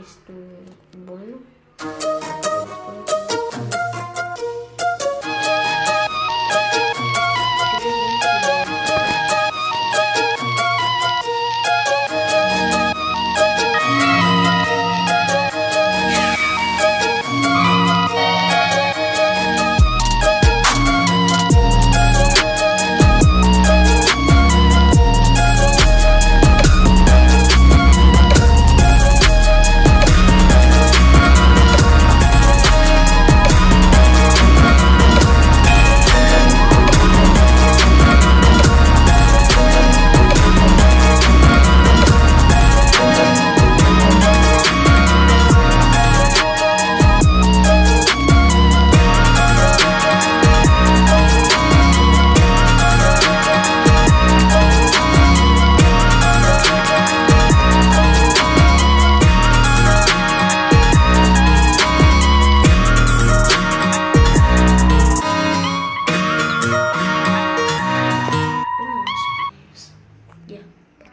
Esto, bueno.